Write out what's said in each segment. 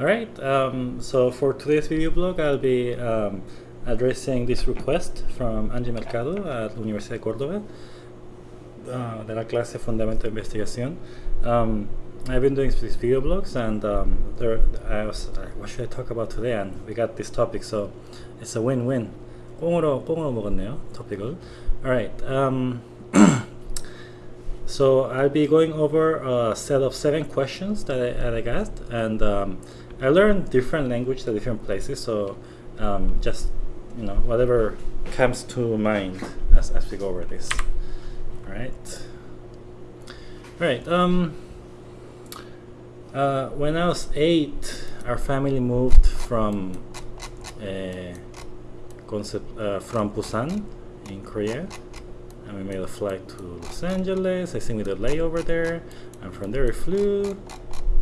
Alright, um, so for today's video blog I'll be um, addressing this request from Angie Mercado at Universidad de Córdoba uh, de la clase Fundamento de Investigación. Um, I've been doing these video blogs and um, there, I was, uh, what should I talk about today and we got this topic so it's a win-win. 꽁으로, 꽁으로 먹었네요, 토픽을. Alright, um, so I'll be going over a set of seven questions that I, that I got and um, I learned different language at different places, so um, just you know whatever comes to mind as, as we go over this. All right. All right. Um, uh, when I was eight, our family moved from uh, concept uh, from Busan in Korea, and we made a flight to Los Angeles. I think we did a layover there, and from there we flew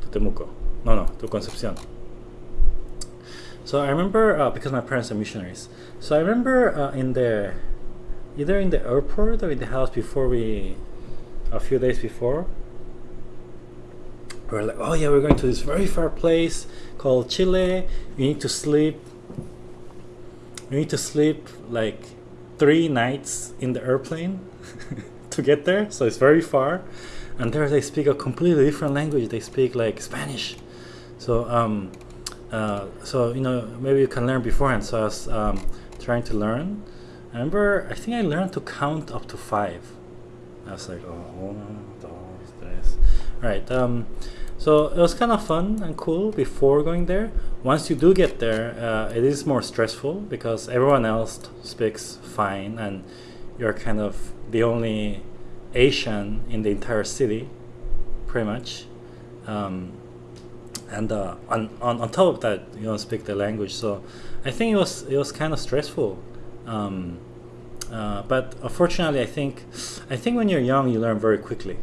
to Temuco. No, no, to Concepcion. So I remember, uh, because my parents are missionaries, so I remember uh, in the, either in the airport or in the house before we, a few days before, we are like, oh yeah, we're going to this very far place called Chile. You need to sleep, you need to sleep like three nights in the airplane to get there. So it's very far. And there they speak a completely different language. They speak like Spanish. So, um, uh, so you know, maybe you can learn beforehand. So I was um, trying to learn. I remember, I think I learned to count up to five. I was like, oh, dos, tres. Right. Um, so it was kind of fun and cool before going there. Once you do get there, uh, it is more stressful because everyone else speaks fine and you're kind of the only Asian in the entire city, pretty much. Um, and uh, on, on, on top of that you don't speak the language. So I think it was it was kind of stressful. Um, uh, but unfortunately I think I think when you're young you learn very quickly.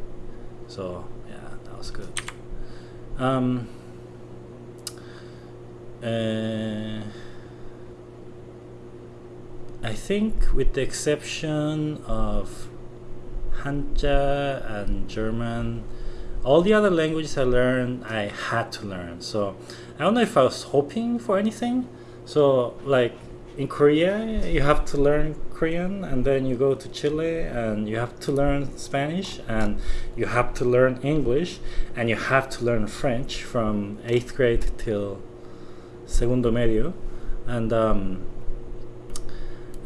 So yeah that was good. Um, uh, I think with the exception of Hanja and German all the other languages I learned, I had to learn. So I don't know if I was hoping for anything. So like in Korea, you have to learn Korean, and then you go to Chile, and you have to learn Spanish, and you have to learn English, and you have to learn French from eighth grade till segundo medio, and um,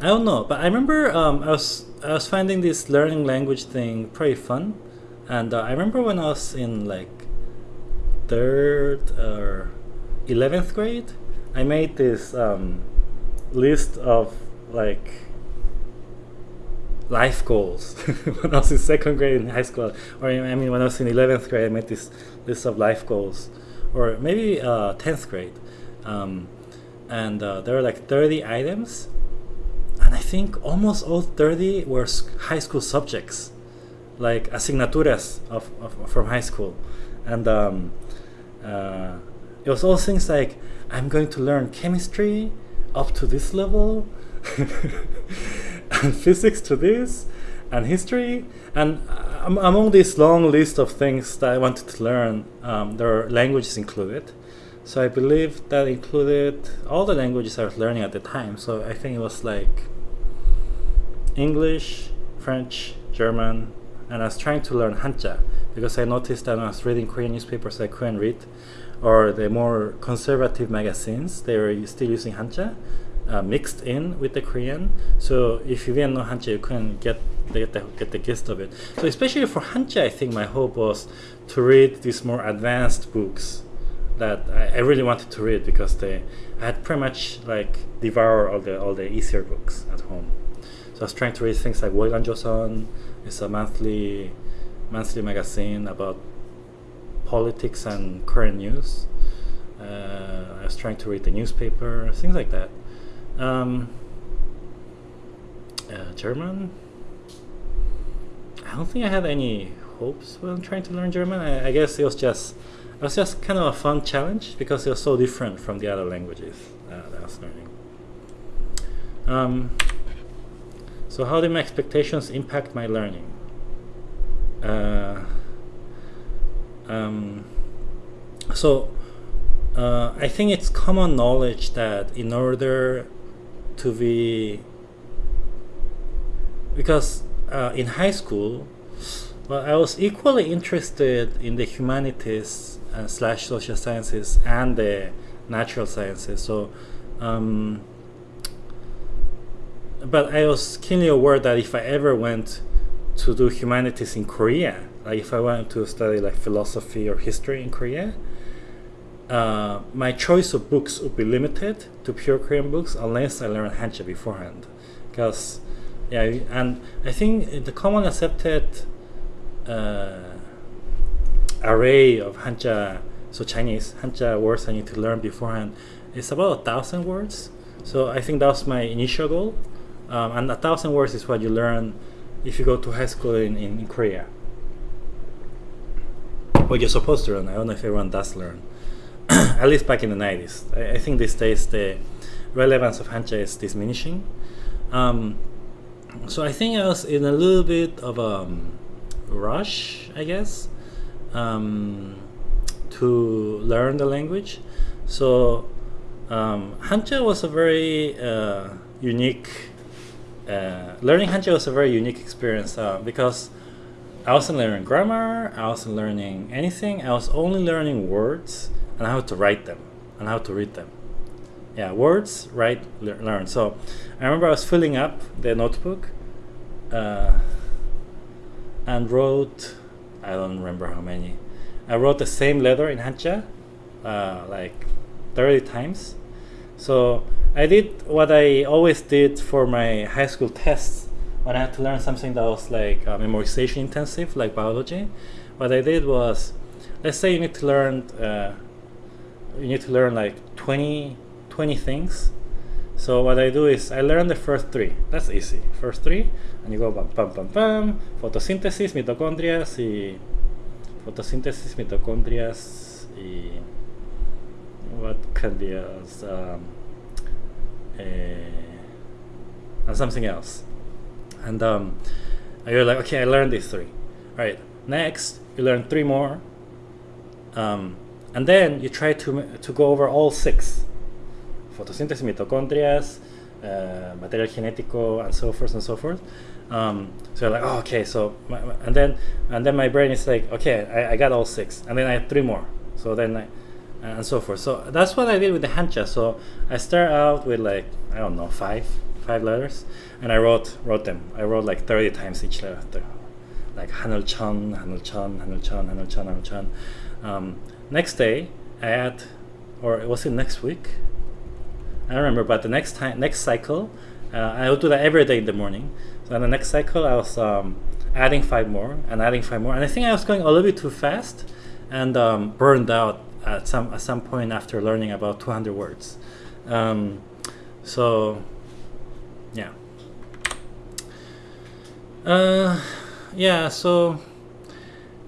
I don't know, but I remember um, I was I was finding this learning language thing pretty fun and uh, I remember when I was in like third or 11th grade, I made this um, list of like life goals. When I was in second grade in high school, or I mean when I was in 11th grade, I made this list of life goals, or maybe uh, 10th grade, um, and uh, there were like 30 items, and I think almost all 30 were high school subjects like asignaturas of, of from high school, and um, uh, it was all things like I'm going to learn chemistry up to this level, and physics to this, and history, and um, among this long list of things that I wanted to learn, um, there are languages included. So I believe that included all the languages I was learning at the time. So I think it was like English, French, German, and I was trying to learn Hanja because I noticed that when I was reading Korean newspapers I couldn't read or the more conservative magazines they were still using Hanja uh, mixed in with the Korean. So if you didn't know Hanja you couldn't get get the, get the gist of it. So especially for Hanja I think my hope was to read these more advanced books that I, I really wanted to read because they I had pretty much like devoured all the all the easier books at home. So I was trying to read things like Wolgan Chosun it's a monthly monthly magazine about politics and current news. Uh, I was trying to read the newspaper, things like that. Um, uh, German. I don't think I had any hopes when trying to learn German. I, I, guess it was just it was just kind of a fun challenge because it was so different from the other languages uh, that I was learning. Um, so how do my expectations impact my learning? Uh, um, so uh, I think it's common knowledge that in order to be because uh, in high school, well, I was equally interested in the humanities uh, slash social sciences and the natural sciences. So, um, but I was keenly aware that if I ever went to do humanities in Korea, like if I wanted to study like philosophy or history in Korea, uh, my choice of books would be limited to pure Korean books unless I learn Hanja beforehand. Because, yeah, and I think the common accepted uh, array of Hanja, so Chinese Hanja words I need to learn beforehand is about a thousand words. So I think that was my initial goal. Um, and a thousand words is what you learn if you go to high school in, in, Korea. What you're supposed to learn. I don't know if everyone does learn. At least back in the 90s. I, I, think these days the relevance of Hanja is diminishing. Um, so I think I was in a little bit of a um, rush, I guess, um, to learn the language. So um, Hanja was a very uh, unique uh, learning Hanja was a very unique experience uh, because I wasn't learning grammar, I wasn't learning anything, I was only learning words and how to write them and how to read them. Yeah, words, write, le learn. So I remember I was filling up the notebook uh, and wrote, I don't remember how many. I wrote the same letter in Hanja uh, like 30 times. So I did what I always did for my high school tests when I had to learn something that was like uh, memorization intensive, like biology. What I did was, let's say you need to learn, uh, you need to learn like 20, 20 things. So what I do is I learn the first three. That's easy. First three, and you go bam, bam, bam, bam. Photosynthesis, mitocondrias, y photosynthesis, mitocondrias, y what can be else? Um, uh, and something else. And um, you're like, okay, I learned these three. All right, next you learn three more, um, and then you try to to go over all six: photosynthesis, mitochondria, uh, material genético, and so forth and so forth. Um, so you're like, oh, okay, so my, and then and then my brain is like, okay, I, I got all six, and then I have three more. So then I, and so forth. So that's what I did with the Hanja. So I start out with like I don't know five five letters, and I wrote wrote them. I wrote like thirty times each letter, like Hanul Chan, Hanul Chan, Hanul Chan, Hanul Chan, Hanul Chan. Um, next day I or it was it next week? I don't remember, but the next time next cycle, uh, I would do that every day in the morning. So in the next cycle I was um, adding five more and adding five more, and I think I was going a little bit too fast and um, burned out at some at some point after learning about 200 words. Um, so, yeah. Uh, yeah. So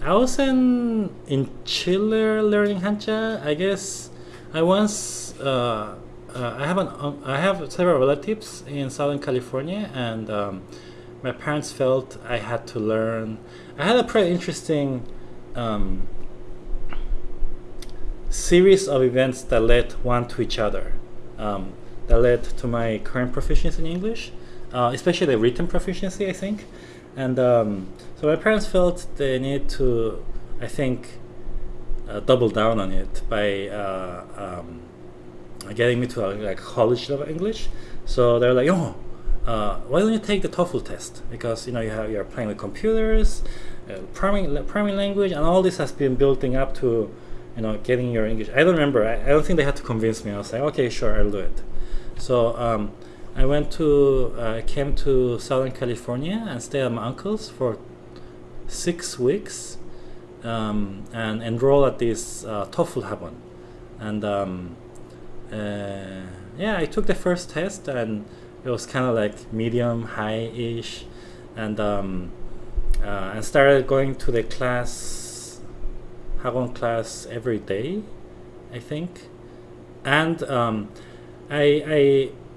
I was in in Chile learning Hanja. I guess I once uh, uh, I have an um, I have several relatives in Southern California, and um, my parents felt I had to learn. I had a pretty interesting um, series of events that led one to each other, um, that led to my current proficiency in English, uh, especially the written proficiency, I think. And um, so my parents felt they need to, I think, uh, double down on it by uh, um, getting me to a like college level English. So they're like, oh, uh, why don't you take the TOEFL test? Because you know you have you're playing with computers, uh, language, and all this has been building up to you know, getting your English. I don't remember. I, I don't think they had to convince me. I was like, okay, sure, I'll do it. So um, I went to, uh, came to Southern California and stayed at my uncle's for six weeks um, and enrolled at this uh, TOEFL Hagwon. And um, uh, yeah, I took the first test and it was kind of like medium, high-ish, and um, uh, and started going to the class Hagwon class every day, I think. And um, I,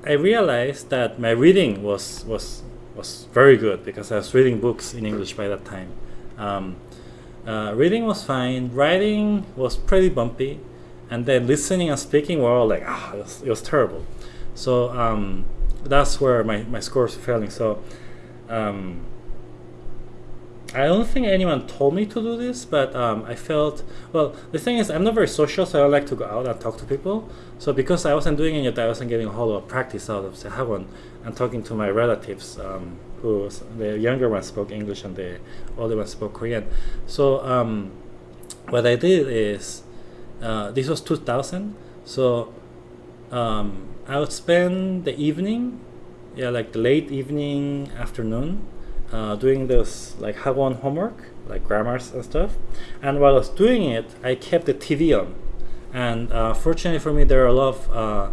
I, I realized that my reading was, was, was very good because I was reading books in English by that time. Um, uh, reading was fine. Writing was pretty bumpy. and then listening and speaking were all like ah it was, it was terrible so um, that's where my, my scores were failing so um, I don't think anyone told me to do this, but um, I felt well. The thing is, I'm not very social, so I don't like to go out and talk to people. So because I wasn't doing that, I wasn't getting a whole lot of practice out of Sehawon and talking to my relatives, um, who the younger one spoke English and the older one spoke Korean. So um, what I did is uh, this was 2000, so um, I would spend the evening, yeah, like the late evening, afternoon uh, doing this like Hagwon homework, like grammars and stuff. And while I was doing it, I kept the TV on. And uh, fortunately for me, there are a lot of. Uh,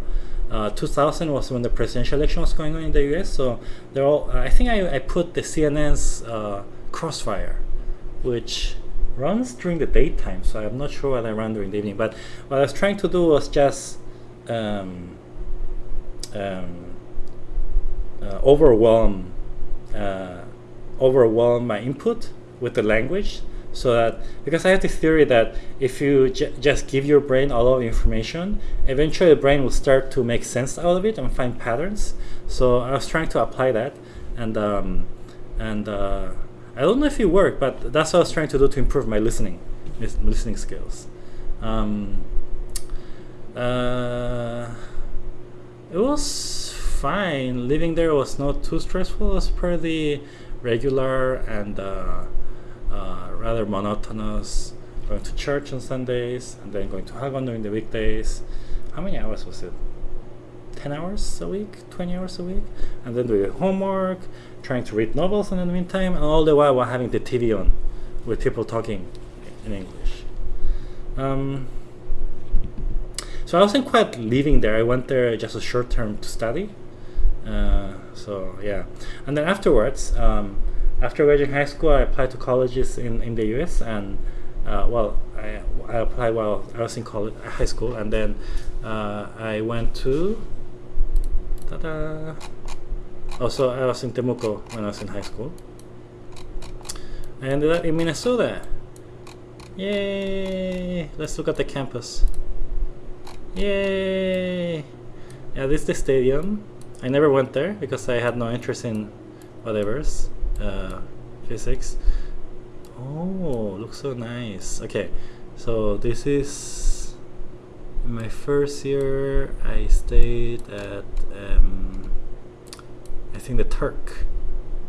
uh 2000 was when the presidential election was going on in the U.S. So they're all. I think I, I put the CNN's uh, Crossfire, which runs during the daytime. So I'm not sure what I run during the evening. But what I was trying to do was just um, um, uh, overwhelm uh, overwhelm my input with the language so that because I have the theory that if you just give your brain a lot of information, eventually the brain will start to make sense out of it and find patterns. So I was trying to apply that, and um, and uh, I don't know if it worked, but that's what I was trying to do to improve my listening, listening skills. Um, uh, it was fine. Living there was not too stressful. It was pretty regular and uh, uh, rather monotonous. Going to church on Sundays and then going to Hagwon during the weekdays. How many hours was it? 10 hours a week, 20 hours a week, and then doing homework, trying to read novels in the meantime, and all the while while having the TV on with people talking in English. Um, so I wasn't quite living there. I went there just a short term to study, uh, so yeah, and then afterwards, um, after graduating high school, I applied to colleges in, in the U.S. and uh, well, I, I applied while I was in college, high school, and then uh, I went to. Ta-da! Also, I was in Temuco when I was in high school. I ended up in Minnesota. Yay! Let's look at the campus. Yay! Yeah, this is the stadium. I never went there because I had no interest in whatever's uh, physics. Oh, looks so nice. Okay, so this is my first year. I stayed at um, I think the Turk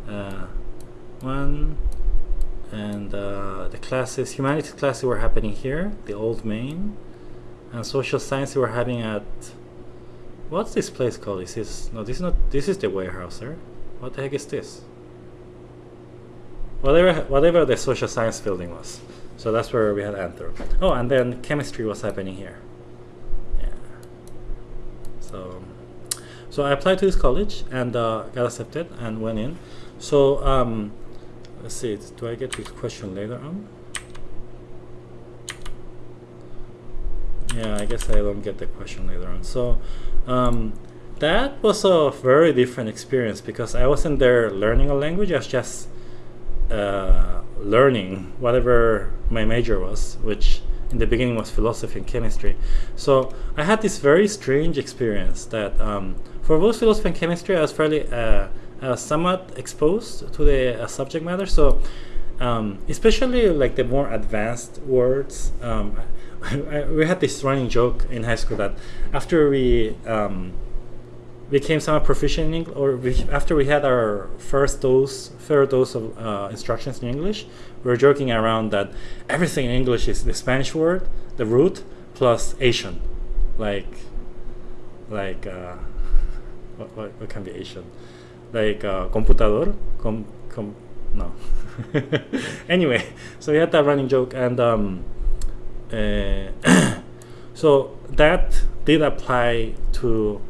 uh, one, and uh, the classes humanities classes were happening here, the old main, and social science we were having at What's this place called? Is this no? This is not. This is the warehouse, sir. What the heck is this? Whatever, whatever the social science building was. So that's where we had Anthrop. Oh, and then chemistry was happening here. Yeah. So, so I applied to this college and uh, got accepted and went in. So um, let's see. Do I get this question later on? Yeah, I guess I don't get the question later on. So um, that was a very different experience because I wasn't there learning a language. I was just uh, learning whatever my major was, which in the beginning was philosophy and chemistry. So I had this very strange experience that um, for both philosophy and chemistry, I was fairly uh, somewhat exposed to the uh, subject matter. So um, especially like the more advanced words. Um, we had this running joke in high school that after we um, became somewhat proficient in English, or we, after we had our first dose, third dose of uh, instructions in English, we were joking around that everything in English is the Spanish word, the root, plus Asian, like, like, uh, what, what, what, can be Asian, like uh, computador, com, com, no. anyway, so we had that running joke, and um, uh, so that did apply to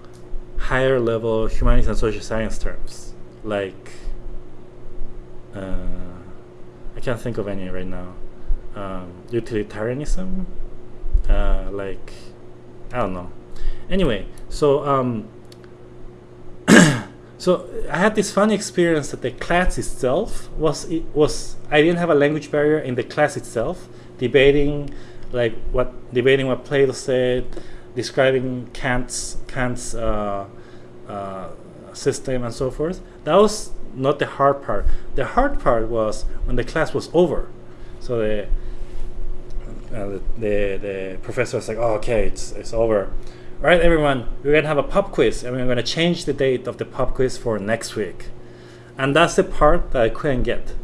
higher level humanities and social science terms. Like uh, I can't think of any right now. Um, utilitarianism? Uh, like I don't know. Anyway so um, so I had this funny experience that the class itself was it was I didn't have a language barrier in the class itself debating like what debating what Plato said, describing Kant's Kant's uh, uh, system and so forth. That was not the hard part. The hard part was when the class was over. So the uh, the, the, professor was like, oh, okay, it's, it's over. All right, everyone, we're going to have a pop quiz, and we're going to change the date of the pop quiz for next week. And that's the part that I couldn't get,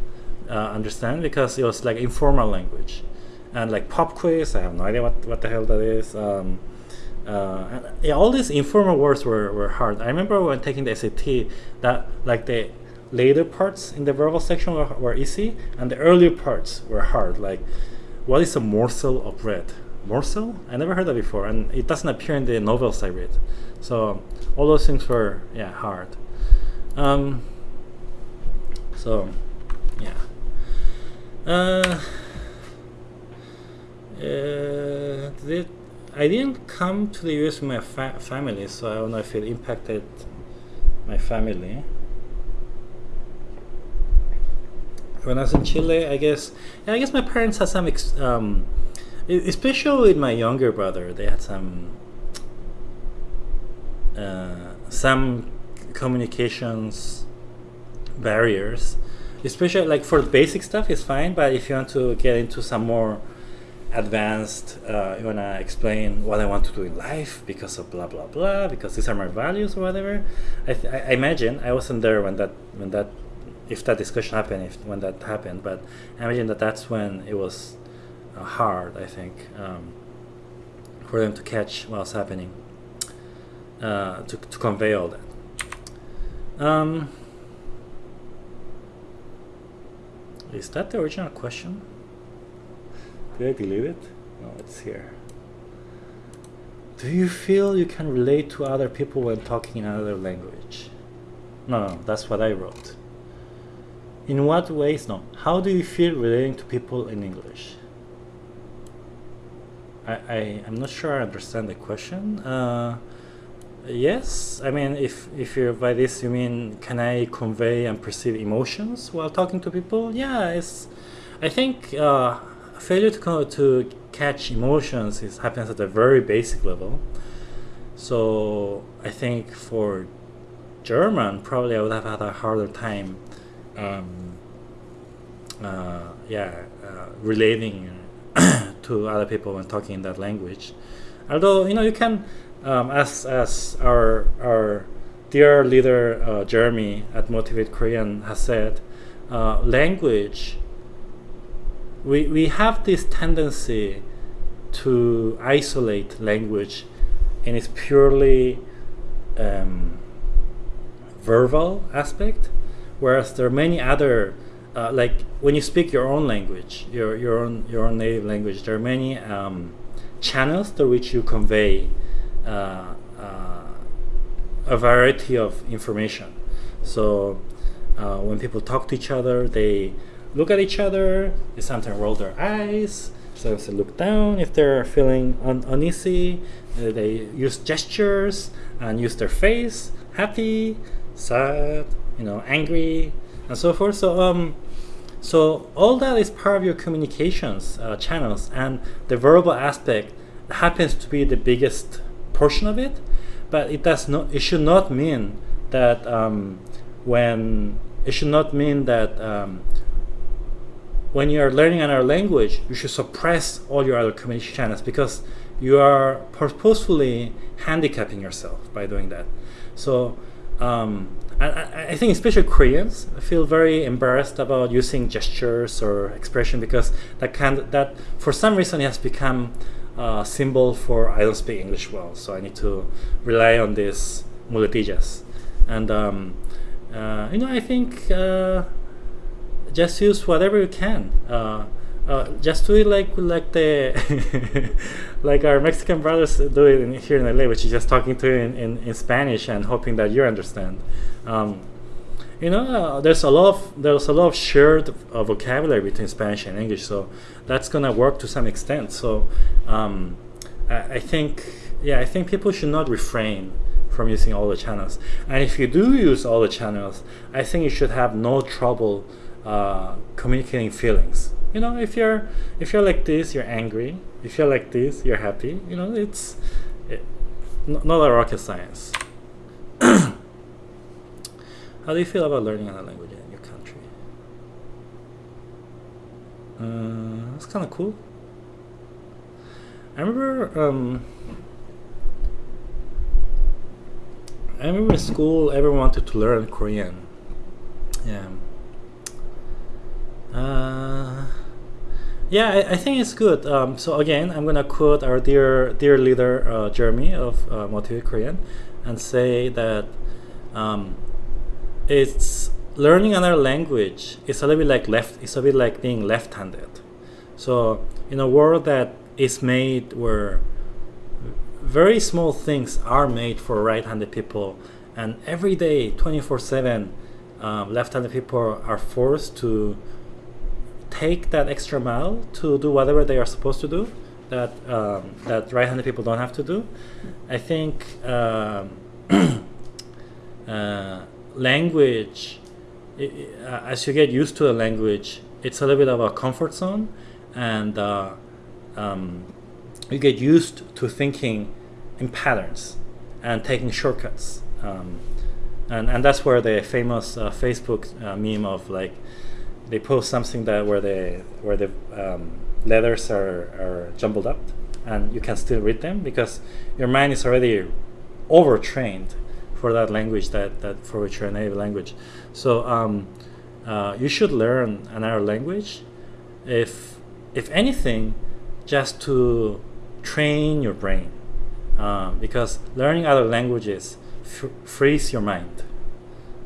uh, understand, because it was like informal language. And like pop quiz, I have no idea what, what the hell that is. Um, uh, yeah, all these informal words were, were hard. I remember when taking the SAT that like the later parts in the verbal section were, were easy, and the earlier parts were hard. Like what is a morsel of bread? Morsel? I never heard that before, and it doesn't appear in the novels I read. So all those things were yeah hard. Um, so yeah. Uh, uh, I didn't come to the US with my fa family, so I don't know if it impacted my family. when I was in Chile, I guess, I guess my parents had some, um, especially with my younger brother, they had some, uh, some communications barriers. Especially like for basic stuff is fine, but if you want to get into some more advanced, uh, you wanna explain what I want to do in life because of blah blah blah, because these are my values or whatever. I, I imagine I wasn't there when that when that if that discussion happened, if when that happened. But I imagine that that's when it was uh, hard, I think, um, for them to catch what's happening, uh, to, to convey all that. Um, is that the original question? Did I delete it? No, it's here. Do you feel you can relate to other people when talking in another language? No, no, that's what I wrote. In what ways? No. How do you feel relating to people in English? I, I am not sure I understand the question. Uh, yes, I mean, if if you by this you mean can I convey and perceive emotions while talking to people? Yeah, it's. I think uh, failure to to catch emotions is happens at a very basic level. So I think for German, probably I would have had a harder time um, uh, yeah, uh, relating to other people when talking in that language. Although you know you can, um, as as our our dear leader uh, Jeremy at Motivate Korean has said, uh, language. We we have this tendency to isolate language in its purely um, verbal aspect whereas there are many other uh, like when you speak your own language your your own your own native language there are many um, channels through which you convey uh, uh, a variety of information. So uh, when people talk to each other they look at each other they sometimes roll their eyes so they look down if they're feeling un uneasy uh, they use gestures and use their face happy sad you know, angry, and so forth. So, um, so all that is part of your communications uh, channels, and the verbal aspect happens to be the biggest portion of it. But it does not. It should not mean that um, when it should not mean that um, when you are learning another language, you should suppress all your other communication channels because you are purposefully handicapping yourself by doing that. So um, I, I think especially Koreans I feel very embarrassed about using gestures or expression because that kind that for some reason has become a symbol for I don't speak English well, so I need to rely on these muletillas. And um, uh, you know, I think uh, just use whatever you can. Uh, uh, just do it like like the like our Mexican brothers do it in, here in LA, which is just talking to you in, in, in Spanish and hoping that you understand. Um, you know, uh, there's a lot of there's a lot of shared uh, vocabulary between Spanish and English, so that's gonna work to some extent. So um, I, I think, yeah, I think people should not refrain from using all the channels. And if you do use all the channels, I think you should have no trouble uh, communicating feelings you know if you're if you're like this you're angry if you're like this, you're happy. You know, it's it, not a rocket science. How do you feel about learning another language in your country? Uh, that's kind of cool. I remember. Um, I remember in school, everyone wanted to learn Korean. Yeah. Uh, yeah, I, I, think it's good. Um, so again, I'm gonna quote our dear dear leader uh, Jeremy of uh, Korean, and say that um, it's learning another language. It's a little bit like left. It's a bit like being left-handed. So in a world that is made where very small things are made for right-handed people and every day 24-7 um, left-handed people are forced to take that extra mile to do whatever they are supposed to do that um, that right-handed people don't have to do I think um, uh, language it, uh, as you get used to a language it's a little bit of a comfort zone and uh, um, you get used to thinking in patterns and taking shortcuts. Um, and, and that's where the famous uh, Facebook uh, meme of like they post something that where the where the um, letters are, are jumbled up and you can still read them because your mind is already overtrained for that language that, that for which you're a native language. So um, uh, you should learn another language if if anything just to train your brain um, because learning other languages frees your mind.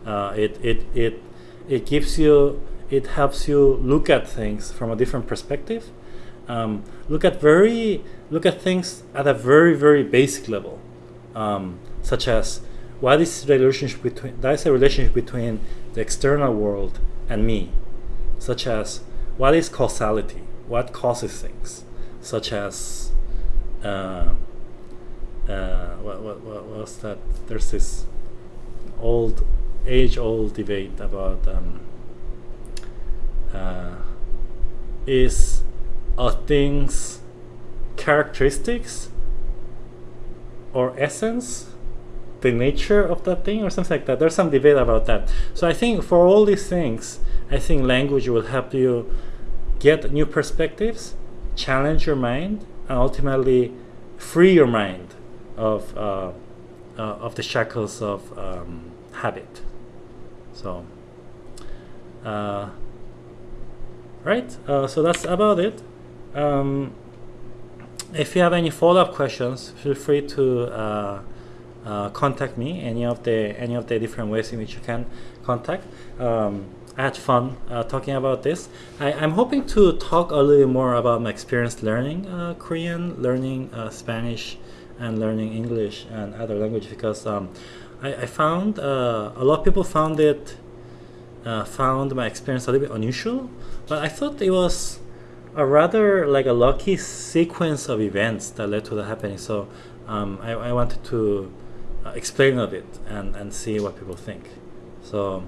Uh, it, it, it, it gives you, it helps you look at things from a different perspective. Um, look at very, look at things at a very, very basic level, um, such as what is the relationship between, that is a relationship between the external world and me, such as what is causality, what causes things, such as uh, uh, what, what, what was that? There's this old, age-old debate about um, uh, is a thing's characteristics or essence the nature of that thing or something like that. There's some debate about that. So I think for all these things, I think language will help you get new perspectives, challenge your mind, and ultimately free your mind of uh, uh, of the shackles of um, habit. So, uh, right. Uh, so that's about it. Um, if you have any follow-up questions, feel free to uh, uh, contact me. Any of the any of the different ways in which you can contact. Um, I had fun uh, talking about this. I, am hoping to talk a little more about my experience learning uh, Korean, learning uh, Spanish, and learning English and other language because um, I, I, found a lot of people found it uh, found my experience a little bit unusual but I thought it was a rather like a lucky sequence of events that led to the happening. So um, I, I, wanted to uh, explain a bit and, and see what people think. So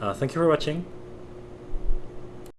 uh, thank you for watching